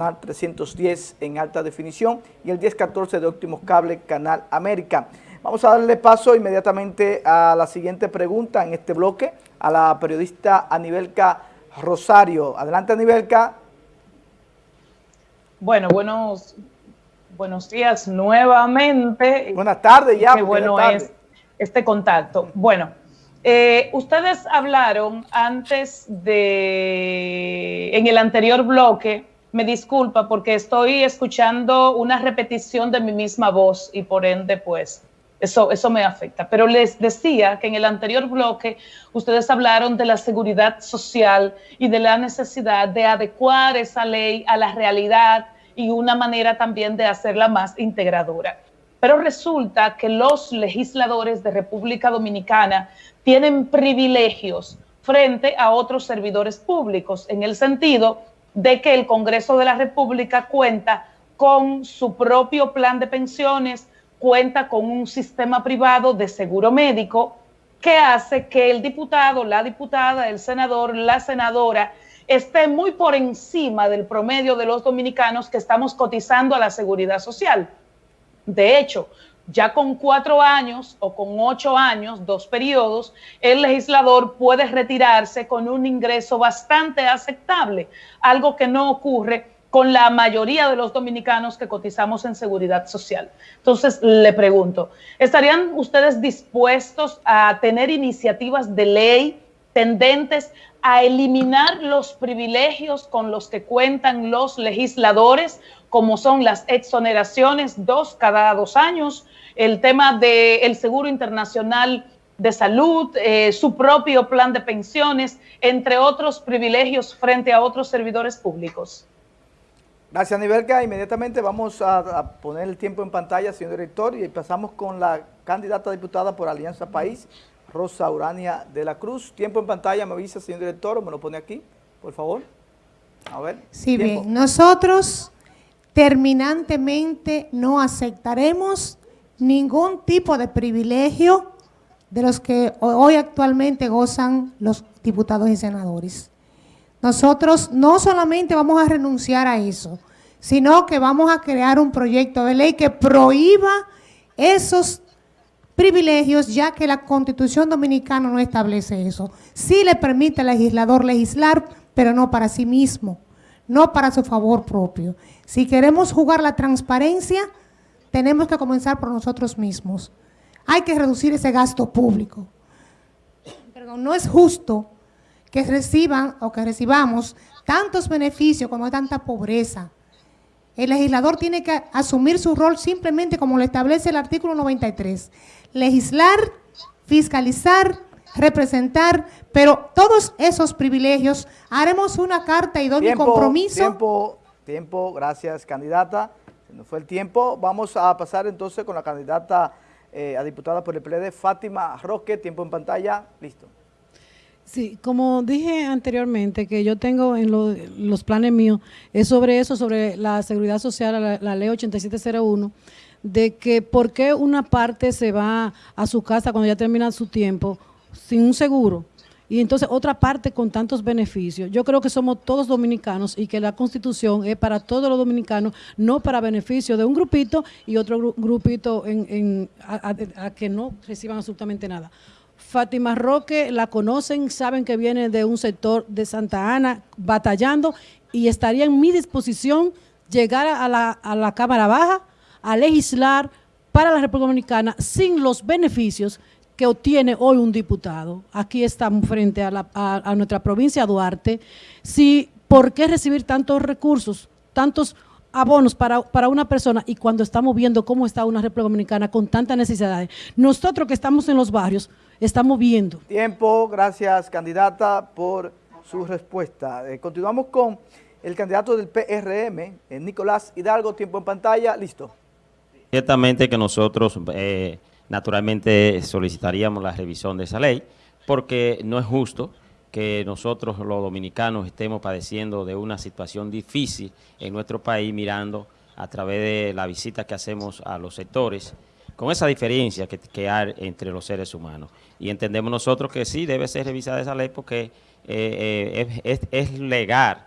310 en alta definición y el 1014 de Óptimos Cable Canal América. Vamos a darle paso inmediatamente a la siguiente pregunta en este bloque, a la periodista Anibelca Rosario. Adelante, Anibelca. Bueno, buenos, buenos días nuevamente. Buenas tardes ya. Qué bueno es este contacto. Bueno, eh, ustedes hablaron antes de, en el anterior bloque, me disculpa porque estoy escuchando una repetición de mi misma voz y por ende pues eso, eso me afecta. Pero les decía que en el anterior bloque ustedes hablaron de la seguridad social y de la necesidad de adecuar esa ley a la realidad y una manera también de hacerla más integradora. Pero resulta que los legisladores de República Dominicana tienen privilegios frente a otros servidores públicos, en el sentido de que el Congreso de la República cuenta con su propio plan de pensiones, cuenta con un sistema privado de seguro médico que hace que el diputado, la diputada, el senador, la senadora esté muy por encima del promedio de los dominicanos que estamos cotizando a la seguridad social. De hecho, ya con cuatro años o con ocho años, dos periodos, el legislador puede retirarse con un ingreso bastante aceptable, algo que no ocurre con la mayoría de los dominicanos que cotizamos en seguridad social. Entonces, le pregunto, ¿estarían ustedes dispuestos a tener iniciativas de ley tendentes a eliminar los privilegios con los que cuentan los legisladores, como son las exoneraciones dos cada dos años, el tema del seguro internacional de salud, eh, su propio plan de pensiones, entre otros privilegios frente a otros servidores públicos. Gracias, Nivelka. Inmediatamente vamos a, poner el tiempo en pantalla, señor director, y pasamos con la candidata diputada por Alianza País, Rosa Urania de la Cruz. Tiempo en pantalla, me avisa, señor director, o me lo pone aquí, por favor. A ver. Sí, bien. Nosotros terminantemente no aceptaremos ningún tipo de privilegio de los que hoy actualmente gozan los diputados y senadores. Nosotros no solamente vamos a renunciar a eso, sino que vamos a crear un proyecto de ley que prohíba esos privilegios, ya que la Constitución Dominicana no establece eso. Sí le permite al legislador legislar, pero no para sí mismo, no para su favor propio. Si queremos jugar la transparencia, tenemos que comenzar por nosotros mismos. Hay que reducir ese gasto público. Pero no es justo que reciban o que recibamos tantos beneficios hay tanta pobreza. El legislador tiene que asumir su rol simplemente como lo establece el artículo 93. Legislar, fiscalizar, representar, pero todos esos privilegios, haremos una carta y doy mi compromiso. Tiempo, tiempo, gracias candidata no fue el tiempo. Vamos a pasar entonces con la candidata eh, a diputada por el PLD, Fátima Roque. Tiempo en pantalla. Listo. Sí, como dije anteriormente, que yo tengo en los planes míos, es sobre eso, sobre la seguridad social, la, la ley 8701, de que por qué una parte se va a su casa cuando ya termina su tiempo sin un seguro y entonces otra parte con tantos beneficios. Yo creo que somos todos dominicanos y que la Constitución es para todos los dominicanos, no para beneficio de un grupito y otro grupito en, a, que no reciban absolutamente nada. Fátima Roque la conocen, saben que viene de un sector de Santa Ana batallando y estaría en mi disposición llegar a la, a la Cámara Baja a legislar para la República Dominicana sin los beneficios que obtiene hoy un diputado. Aquí estamos frente a, nuestra provincia Duarte. Si, ¿Por qué recibir tantos recursos, tantos abonos para, para, una persona y cuando estamos viendo cómo está una República Dominicana con tantas necesidades? Nosotros que estamos en los barrios estamos viendo. Tiempo, gracias candidata por su respuesta. Eh, continuamos con el candidato del PRM, eh, Nicolás Hidalgo, tiempo en pantalla, listo. Ciertamente que nosotros... Eh, naturalmente solicitaríamos la revisión de esa ley, porque no es justo que nosotros los dominicanos estemos padeciendo de una situación difícil en nuestro país mirando a través de la visita que hacemos a los sectores, con esa diferencia que, hay entre los seres humanos. Y entendemos nosotros que sí debe ser revisada esa ley porque eh, eh, es, es legal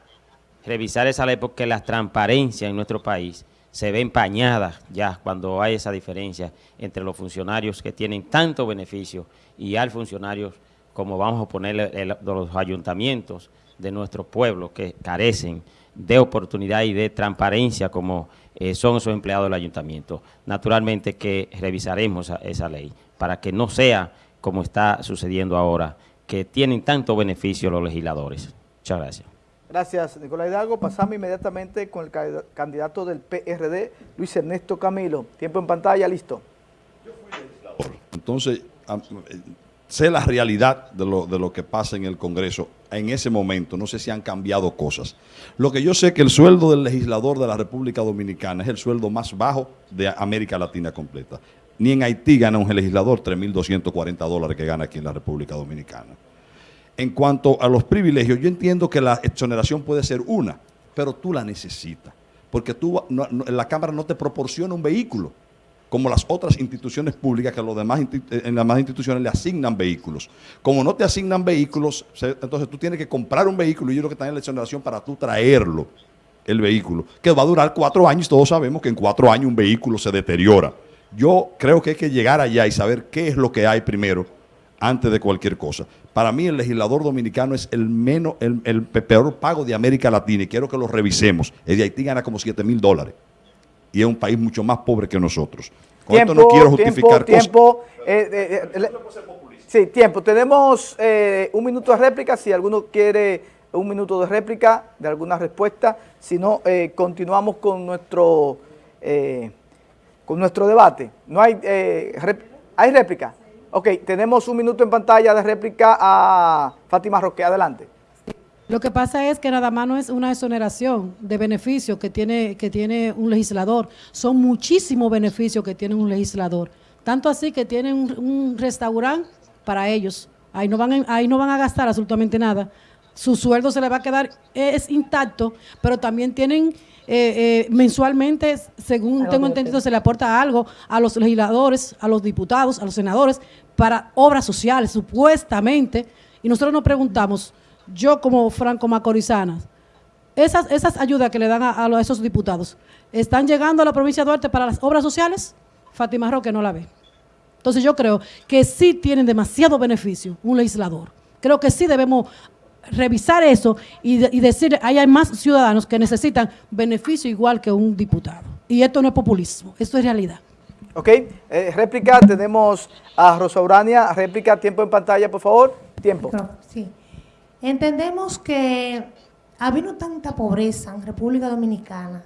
revisar esa ley porque la transparencia en nuestro país se ve empañada ya cuando hay esa diferencia entre los funcionarios que tienen tanto beneficio y al funcionarios como vamos a ponerle los ayuntamientos de nuestro pueblo que carecen de oportunidad y de transparencia como eh, son esos empleados del ayuntamiento. Naturalmente que revisaremos esa ley para que no sea como está sucediendo ahora, que tienen tanto beneficio los legisladores. Muchas gracias. Gracias, Nicolás Hidalgo. Pasamos inmediatamente con el candidato del PRD, Luis Ernesto Camilo. Tiempo en pantalla, listo. Yo fui legislador. Entonces, sé la realidad de lo, de lo que pasa en el Congreso en ese momento. No sé si han cambiado cosas. Lo que yo sé es que el sueldo del legislador de la República Dominicana es el sueldo más bajo de América Latina completa. Ni en Haití gana un legislador 3.240 dólares que gana aquí en la República Dominicana. En cuanto a los privilegios, yo entiendo que la exoneración puede ser una, pero tú la necesitas, porque tú, la Cámara no te proporciona un vehículo, como las otras instituciones públicas, que los demás, eh, en las demás instituciones le asignan vehículos. Como no te asignan vehículos, entonces tú tienes que comprar un vehículo y yo creo que está en la exoneración para tú traerlo, el vehículo, que va a durar cuatro años, todos sabemos que en cuatro años un vehículo se deteriora. Yo creo que hay que llegar allá y saber qué es lo que hay primero antes de cualquier cosa. Para mí el legislador dominicano es el menos, el, peor pago de América Latina y quiero que lo revisemos. El de Haití gana como 7 mil dólares y es un país mucho más pobre que nosotros. Con esto no quiero justificar tiempo, eh, eh, eh, sí, tiempo. Tenemos un minuto de réplica. Si alguno quiere un minuto de réplica de alguna respuesta, si no, continuamos con nuestro con nuestro debate. No hay, ¿hay réplica. Ok, tenemos un minuto en pantalla de réplica a Fátima Roque. Adelante. Lo que pasa es que nada más no es una exoneración de beneficios que tiene, que tiene un legislador. Son muchísimos beneficios que tiene un legislador. Tanto así que tienen un, restaurante para ellos. Ahí no, van, ahí no van a gastar absolutamente nada. Su sueldo se le va a quedar, es intacto, pero también tienen eh, eh, mensualmente, según tengo entendido, se le aporta algo a los legisladores, a los diputados, a los senadores, para obras sociales, supuestamente. Y nosotros nos preguntamos, yo como Franco Macorizana, esas, esas ayudas que le dan a, esos diputados, ¿están llegando a la provincia de Duarte para las obras sociales? Fátima Roque no la ve. Entonces yo creo que sí tienen demasiado beneficio un legislador. Creo que sí debemos revisar eso y, decir, ahí hay más ciudadanos que necesitan beneficio igual que un diputado. Y esto no es populismo, esto es realidad. Ok, eh, réplica, tenemos a Rosa Urania, réplica, tiempo en pantalla, por favor, tiempo. Sí, entendemos que ha habido tanta pobreza en República Dominicana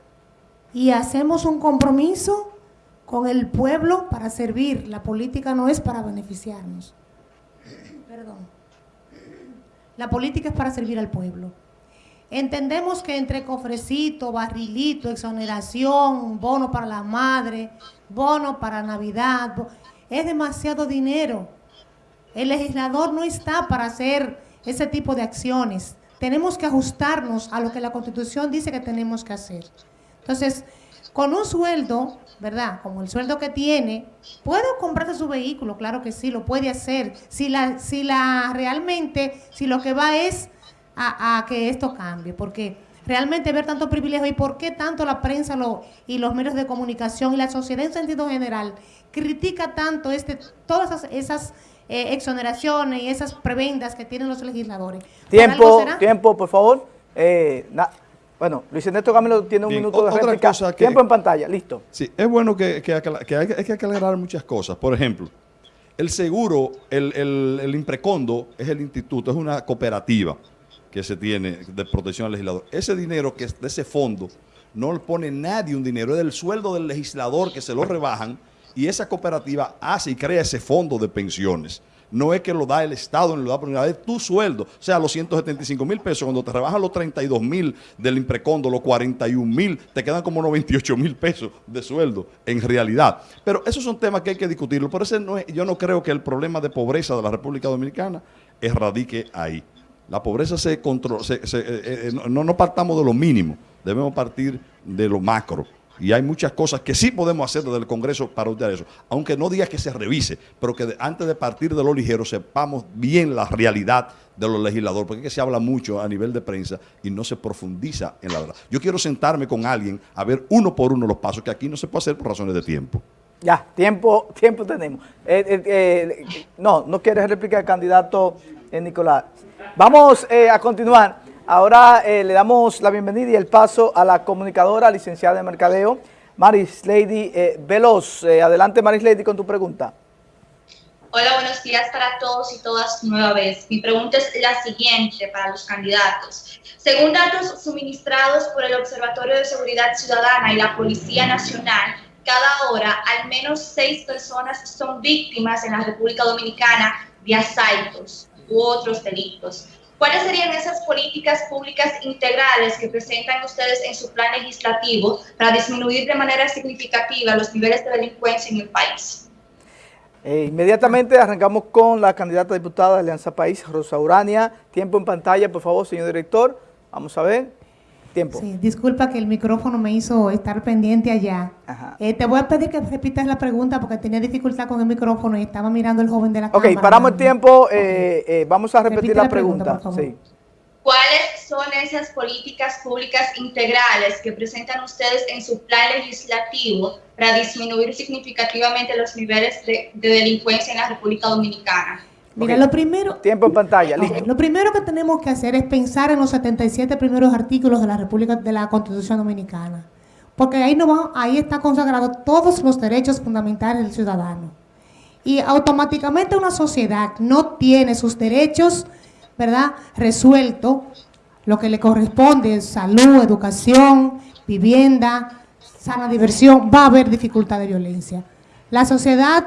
y hacemos un compromiso con el pueblo para servir, la política no es para beneficiarnos. Perdón. La política es para servir al pueblo. Entendemos que entre cofrecito, barrilito, exoneración, bono para la madre, bono para Navidad, es demasiado dinero. El legislador no está para hacer ese tipo de acciones. Tenemos que ajustarnos a lo que la Constitución dice que tenemos que hacer. Entonces, con un sueldo, ¿verdad? Como el sueldo que tiene, ¿puedo comprarse su vehículo? Claro que sí, lo puede hacer. Si la, si la realmente, si lo que va es a, que esto cambie, porque realmente ver tanto privilegio y por qué tanto la prensa lo, y los medios de comunicación y la sociedad en sentido general critica tanto este, todas esas, eh, exoneraciones y esas prebendas que tienen los legisladores. Tiempo, tiempo, por favor. Eh, bueno, Luis Ernesto Camilo tiene un minuto de réplica. Tiempo en pantalla, listo. Sí, es bueno que, que, hay, que aclarar muchas cosas. Por ejemplo, el seguro, el, el, Imprecondo es el instituto, es una cooperativa que se tiene de protección al legislador. Ese dinero que es de ese fondo no le pone nadie un dinero, es del sueldo del legislador que se lo rebajan y esa cooperativa hace y crea ese fondo de pensiones no es que lo da el Estado, no lo da por unidad, es tu sueldo. O sea, los 175 mil pesos, cuando te rebajan los 32 mil del imprecondo, los 41 mil, te quedan como 98 mil pesos de sueldo en realidad. Pero esos son temas que hay que discutirlo. Por eso no yo no creo que el problema de pobreza de la República Dominicana erradique ahí. La pobreza se controla, eh, eh, no, no partamos de lo mínimo, debemos partir de lo macro Y hay muchas cosas que sí podemos hacer desde el Congreso para usar eso. Aunque no diga que se revise, pero que antes de partir de lo ligero sepamos bien la realidad de los legisladores, porque es que se habla mucho a nivel de prensa y no se profundiza en la verdad. Yo quiero sentarme con alguien a ver uno por uno los pasos, que aquí no se puede hacer por razones de tiempo. Ya, tiempo, tiempo tenemos. Eh, eh, eh, no, no quieres replicar, candidato Nicolás. Vamos a continuar. Ahora le damos la bienvenida y el paso a la comunicadora, licenciada de Mercadeo, Maris Lady Veloz. adelante, Maris Lady, con tu pregunta. Hola, buenos días para todos y todas nueva vez. Mi pregunta es la siguiente para los candidatos. Según datos suministrados por el Observatorio de Seguridad Ciudadana y la Policía Nacional, cada hora al menos seis personas son víctimas en la República Dominicana de asaltos u otros delitos. ¿Cuáles serían esas políticas públicas integrales que presentan ustedes en su plan legislativo para disminuir de manera significativa los niveles de delincuencia en el país? Eh, inmediatamente arrancamos con la candidata diputada de Alianza País, Rosa Urania. Tiempo en pantalla, por favor, señor director. Vamos a ver. Tiempo. Sí, disculpa que el micrófono me hizo estar pendiente allá. Eh, te voy a pedir que repitas la pregunta porque tenía dificultad con el micrófono y estaba mirando el joven de la cámara. Ok, paramos el tiempo. Eh, vamos a repetir la, pregunta. sí. ¿Cuáles son esas políticas públicas integrales que presentan ustedes en su plan legislativo para disminuir significativamente los niveles de, delincuencia en la República Dominicana? Mira, lo primero... Tiempo en pantalla, listo. Lo primero que tenemos que hacer es pensar en los 77 primeros artículos de la República de la Constitución Dominicana. Porque ahí, no ahí está consagrado todos los derechos fundamentales del ciudadano. Y automáticamente una sociedad no tiene sus derechos ¿verdad? Resuelto lo que le corresponde, salud, educación, vivienda, sana diversión, va a haber dificultad de violencia. La sociedad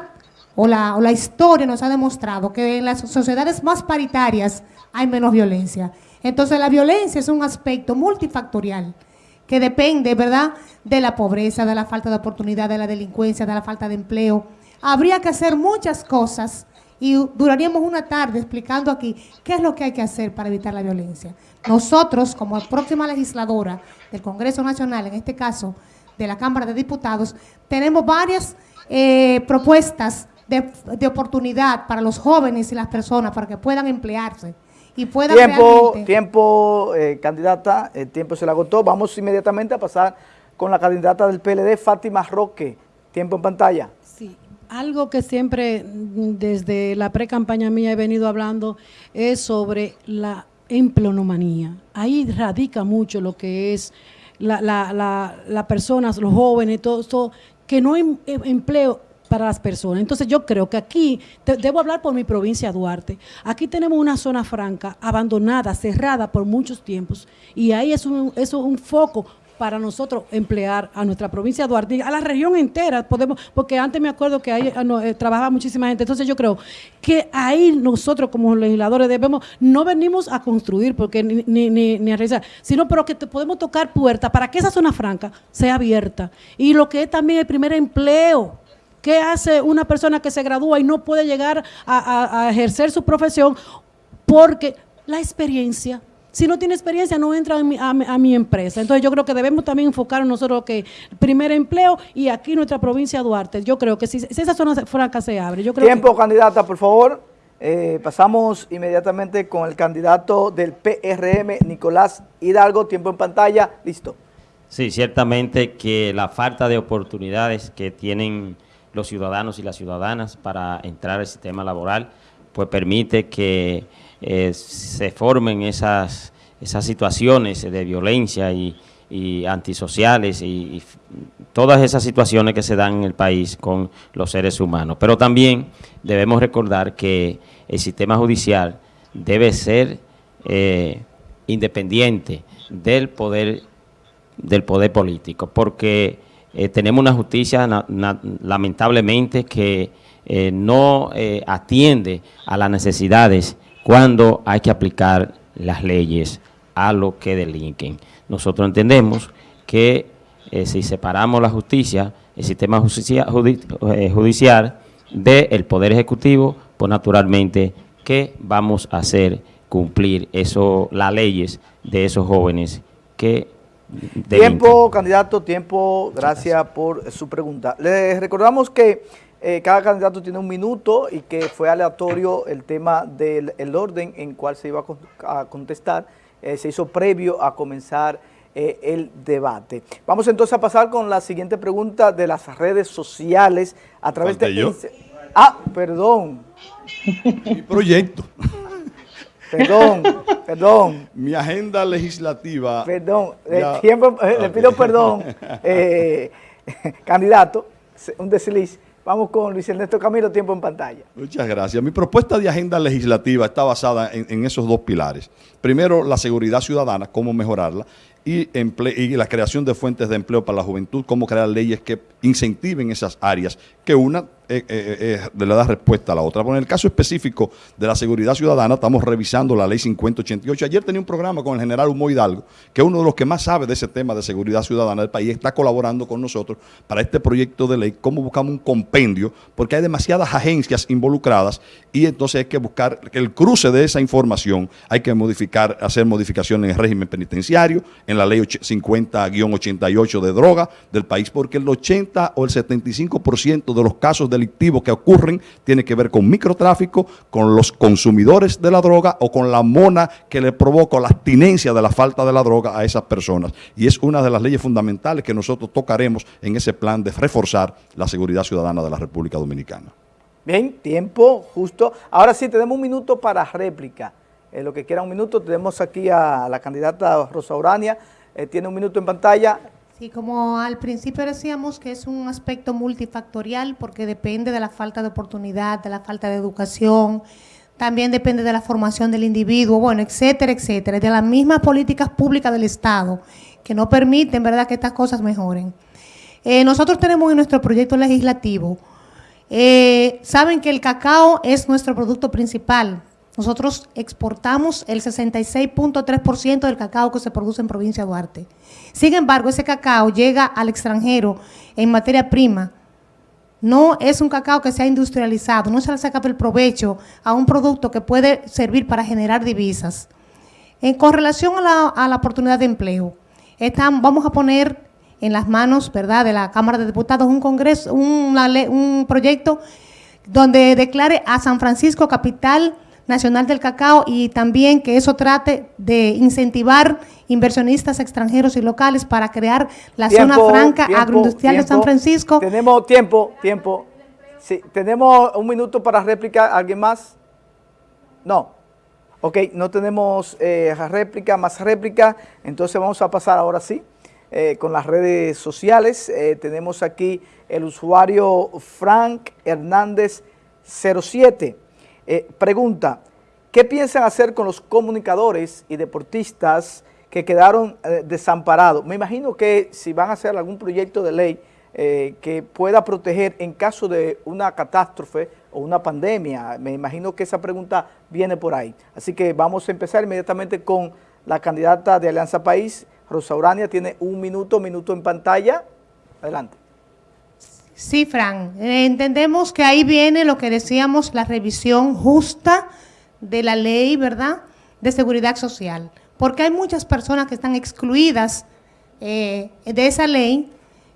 o la, o la historia nos ha demostrado que en las sociedades más paritarias hay menos violencia. Entonces la violencia es un aspecto multifactorial que depende, ¿verdad?, de la pobreza, de la falta de oportunidad, de la delincuencia, de la falta de empleo. Habría que hacer muchas cosas y duraríamos una tarde explicando aquí qué es lo que hay que hacer para evitar la violencia. Nosotros, como próxima legisladora del Congreso Nacional, en este caso de la Cámara de Diputados, tenemos varias eh, propuestas de, oportunidad para los jóvenes y las personas para que puedan emplearse y puedan Tiempo, tiempo eh, candidata, el tiempo se le agotó. Vamos inmediatamente a pasar con la candidata del PLD, Fátima Roque. Tiempo en pantalla. Algo que siempre mm, desde la pre-campaña mía he venido hablando es sobre la empleonomanía. Ahí radica mucho lo que es las la, personas, los jóvenes, todo esto, que no hay em, empleo para las personas. Entonces yo creo que aquí, debo hablar por mi provincia Duarte, aquí tenemos una zona franca, abandonada, cerrada por muchos tiempos, y ahí es un, es un foco para nosotros emplear a nuestra provincia de Duarte, a la región entera, podemos, porque antes me acuerdo que ahí ah, eh, trabajaba muchísima gente, entonces yo creo que ahí nosotros como legisladores debemos, no venimos a construir porque ni, ni, ni, a realizar, sino pero que podemos tocar puertas para que esa zona franca sea abierta. Y lo que es también el primer empleo, ¿Qué hace una persona que se gradúa y no puede llegar a, a ejercer su profesión? Porque la experiencia si no tiene experiencia, no entra a mi, empresa. Entonces yo creo que debemos también enfocar nosotros que primer empleo y aquí nuestra provincia de Duarte. Yo creo que si, esa zona franca se abre. Yo creo Tiempo, candidata, por favor. Eh, pasamos inmediatamente con el candidato del PRM, Nicolás Hidalgo. Tiempo en pantalla. Listo. Sí, ciertamente que la falta de oportunidades que tienen los ciudadanos y las ciudadanas para entrar al sistema laboral, pues permite que eh, se formen esas, esas situaciones de violencia y, antisociales y, todas esas situaciones que se dan en el país con los seres humanos. Pero también debemos recordar que el sistema judicial debe ser eh, independiente del poder, del poder político, porque eh, tenemos una justicia lamentablemente que no atiende a las necesidades cuando hay que aplicar las leyes a lo que delinquen. Nosotros entendemos que eh, si separamos la justicia, el sistema eh, judicial del Poder Ejecutivo, pues naturalmente que vamos a hacer cumplir eso, las leyes de esos jóvenes que Tiempo, candidato, tiempo. Gracias, por su pregunta. Les recordamos que eh, cada candidato tiene un minuto y que fue aleatorio el tema del orden en cual se iba a, contestar. Eh, se hizo previo a comenzar eh, el debate. Vamos entonces a pasar con la siguiente pregunta de las redes sociales a través de... Yo? Ah, perdón. Mi proyecto. Perdón, perdón. Mi agenda legislativa. Perdón, tiempo, le pido perdón, candidato, un desliz. Vamos con Luis Ernesto Camilo, tiempo en pantalla. Muchas gracias. Mi propuesta de agenda legislativa está basada en, esos dos pilares. Primero, la seguridad ciudadana, cómo mejorarla, y, y, la creación de fuentes de empleo para la juventud, cómo crear leyes que incentiven esas áreas, que una eh, eh, eh, le da respuesta a la otra. Bueno, en el caso específico de la seguridad ciudadana, estamos revisando la ley 5088. Ayer tenía un programa con el general Humo Hidalgo, que es uno de los que más sabe de ese tema de seguridad ciudadana del país, está colaborando con nosotros para este proyecto de ley, cómo buscamos un compendio, porque hay demasiadas agencias involucradas y entonces hay que buscar el cruce de esa información, hay que modificar, hacer modificaciones en el régimen penitenciario, en la ley 50-88 de droga del país, porque el 80 o el 75% de los casos delictivos que ocurren tiene que ver con microtráfico, con los consumidores de la droga o con la mona que le provoca la abstinencia de la falta de la droga a esas personas. Y es una de las leyes fundamentales que nosotros tocaremos en ese plan de reforzar la seguridad ciudadana de la República Dominicana. Bien, tiempo justo. Ahora sí, tenemos un minuto para réplica. En lo que quiera un minuto, tenemos aquí a la candidata Rosa Urania. Eh, tiene un minuto en pantalla. Sí, como al principio decíamos que es un aspecto multifactorial porque depende de la falta de oportunidad, de la falta de educación, también depende de la formación del individuo, bueno, etcétera, etcétera, de las mismas políticas públicas del Estado que no permiten, ¿verdad?, que estas cosas mejoren. Eh, nosotros tenemos en nuestro proyecto legislativo, eh, saben que el cacao es nuestro producto principal, nosotros exportamos el 66.3% del cacao que se produce en provincia de Duarte. Sin embargo, ese cacao llega al extranjero en materia prima. No es un cacao que se ha industrializado, no se le saca el provecho a un producto que puede servir para generar divisas. En, con relación a la, oportunidad de empleo, vamos a poner en las manos ¿verdad? de la Cámara de Diputados un, congreso, un proyecto donde declare a San Francisco capital Nacional del Cacao y también que eso trate de incentivar inversionistas extranjeros y locales para crear la zona franca agroindustrial de San Francisco. Tenemos tiempo, tiempo. Sí, tenemos un minuto para réplica. ¿Alguien más? No. Ok, no tenemos eh, réplica, más réplica. Entonces vamos a pasar ahora sí eh, con las redes sociales. Eh, tenemos aquí el usuario Frank Hernández 07. Eh, pregunta, ¿qué piensan hacer con los comunicadores y deportistas que quedaron eh, desamparados? Me imagino que si van a hacer algún proyecto de ley eh, que pueda proteger en caso de una catástrofe o una pandemia, me imagino que esa pregunta viene por ahí. Así que vamos a empezar inmediatamente con la candidata de Alianza País, Rosa Urania, tiene un minuto, minuto en pantalla. Adelante. Sí, Fran. Eh, entendemos que ahí viene lo que decíamos, la revisión justa de la ley, ¿verdad?, de seguridad social. Porque hay muchas personas que están excluidas eh, de esa ley,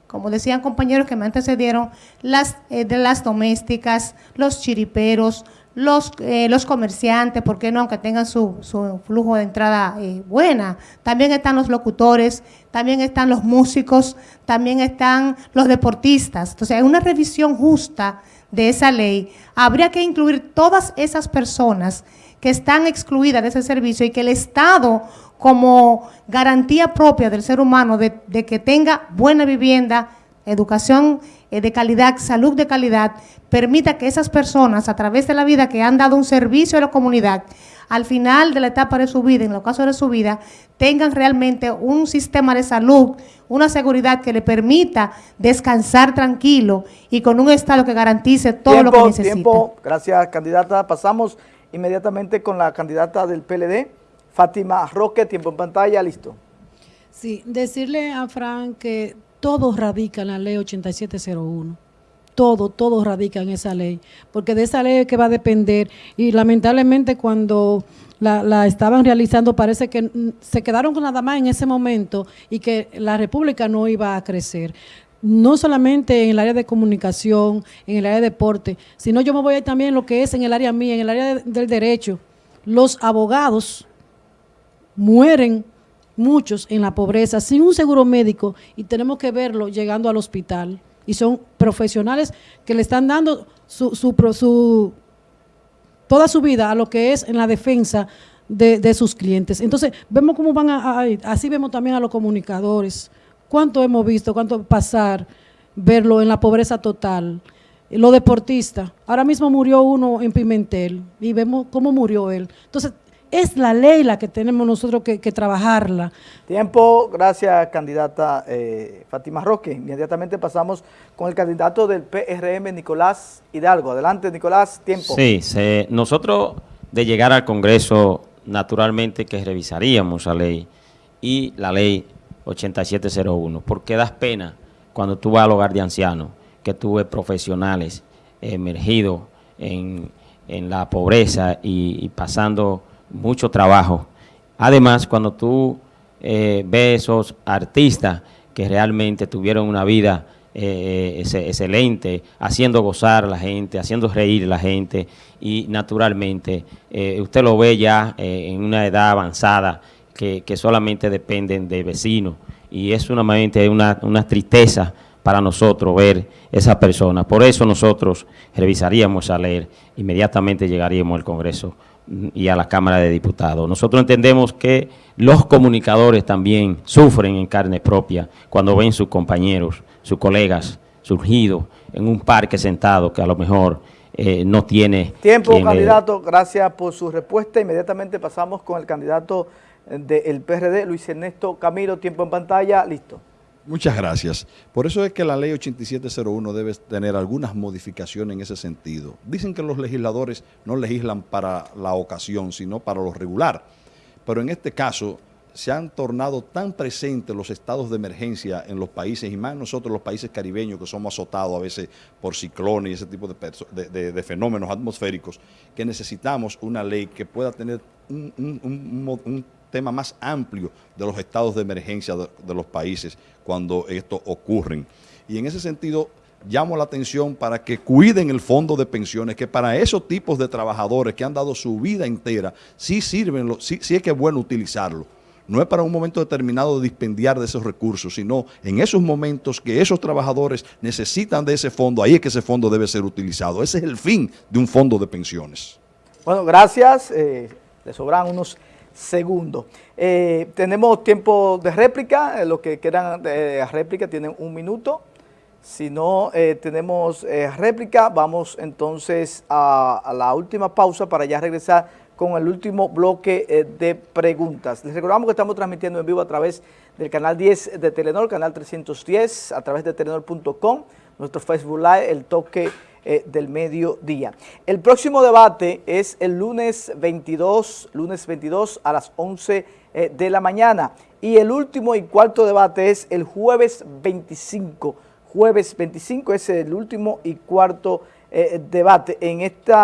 como decían compañeros que me antecedieron, las, eh, de las domésticas, los chiriperos, los, eh, los comerciantes, ¿por qué no? Aunque tengan su, su flujo de entrada eh, buena. También están los locutores, también están los músicos, también están los deportistas. Entonces, hay una revisión justa de esa ley. Habría que incluir todas esas personas que están excluidas de ese servicio y que el Estado, como garantía propia del ser humano de, de que tenga buena vivienda, educación de calidad, salud de calidad, permita que esas personas a través de la vida que han dado un servicio a la comunidad, al final de la etapa de su vida, en los casos de su vida, tengan realmente un sistema de salud, una seguridad que le permita descansar tranquilo y con un Estado que garantice todo lo que necesita. Tiempo, gracias candidata. Pasamos inmediatamente con la candidata del PLD, Fátima Roque, tiempo en pantalla, listo. Sí, decirle a Fran que todo radica en la ley 8701. todo, todo radica en esa ley, porque de esa ley es que va a depender y lamentablemente cuando la, estaban realizando parece que se quedaron con nada más en ese momento y que la República no iba a crecer no solamente en el área de comunicación, en el área de deporte, sino yo me voy a ir también en lo que es en el área mía, en el área del derecho. Los abogados mueren muchos en la pobreza sin un seguro médico y tenemos que verlo llegando al hospital y son profesionales que le están dando su, su, toda su vida a lo que es en la defensa de, sus clientes. Entonces, vemos cómo van a, así vemos también a los comunicadores, cuánto hemos visto, cuánto pasar, verlo en la pobreza total. Los deportistas, ahora mismo murió uno en Pimentel y vemos cómo murió él. Entonces, es la ley la que tenemos nosotros que, trabajarla. Tiempo, gracias candidata eh, Fátima Roque. Inmediatamente pasamos con el candidato del PRM, Nicolás Hidalgo. Adelante, Nicolás, tiempo. Sí, nosotros de llegar al Congreso, naturalmente que revisaríamos la ley y la ley 8701, porque das pena cuando tú vas al hogar de ancianos, que tuve profesionales emergidos en, la pobreza y pasando mucho trabajo. Además, cuando tú eh, ves esos artistas que realmente tuvieron una vida eh, excelente, haciendo gozar a la gente, haciendo reír a la gente y naturalmente eh, usted lo ve ya en una edad avanzada que, solamente dependen de vecinos y es una, una, una tristeza para nosotros ver esa persona. Por eso nosotros revisaríamos esa ley, inmediatamente llegaríamos al Congreso y a la Cámara de Diputados. Nosotros entendemos que los comunicadores también sufren en carne propia cuando ven sus compañeros, sus colegas surgidos en un parque sentado que a lo mejor eh, no tiene... Tiempo, candidato. Gracias por su respuesta. Inmediatamente pasamos con el candidato del PRD, Luis Ernesto Camilo. Tiempo en pantalla. Listo. Muchas gracias. Por eso es que la ley 8701 debe tener algunas modificaciones en ese sentido. Dicen que los legisladores no legislan para la ocasión, sino para lo regular. Pero en este caso se han tornado tan presentes los estados de emergencia en los países, y más nosotros los países caribeños que somos azotados a veces por ciclones y ese tipo de, fenómenos atmosféricos, que necesitamos una ley que pueda tener un, tema más amplio de los estados de emergencia de, los países cuando esto ocurren. Y en ese sentido, llamo la atención para que cuiden el fondo de pensiones, que para esos tipos de trabajadores que han dado su vida entera, sí sirven, sí, sí es que es bueno utilizarlo. No es para un momento determinado de dispendiar de esos recursos, sino en esos momentos que esos trabajadores necesitan de ese fondo, ahí es que ese fondo debe ser utilizado. Ese es el fin de un fondo de pensiones. Bueno, gracias. Eh, le sobran unos segundo. Eh, tenemos tiempo de réplica, eh, los que quieran de réplica tienen un minuto. Si no eh, tenemos réplica, vamos entonces a, la última pausa para ya regresar con el último bloque de preguntas. Les recordamos que estamos transmitiendo en vivo a través del canal 10 de Telenor, canal 310, a través de telenor.com, nuestro Facebook Live, el toque eh, del mediodía. El próximo debate es el lunes 22, lunes 22 a las 11 eh, de la mañana y el último y cuarto debate es el jueves 25. Jueves 25 es el último y cuarto eh, debate en este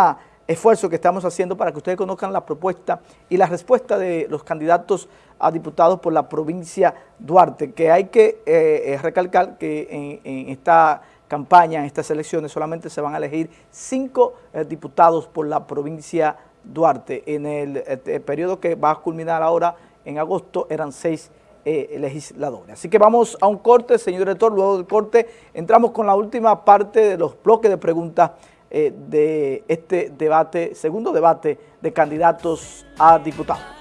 esfuerzo que estamos haciendo para que ustedes conozcan la propuesta y la respuesta de los candidatos a diputados por la provincia Duarte, que hay que recalcar que en esta campaña en estas elecciones solamente se van a elegir cinco eh, diputados por la provincia Duarte. En el, eh, periodo que va a culminar ahora en agosto eran seis eh, legisladores. Así que vamos a un corte, señor director, luego del corte entramos con la última parte de los bloques de preguntas de este debate, segundo debate de candidatos a diputados.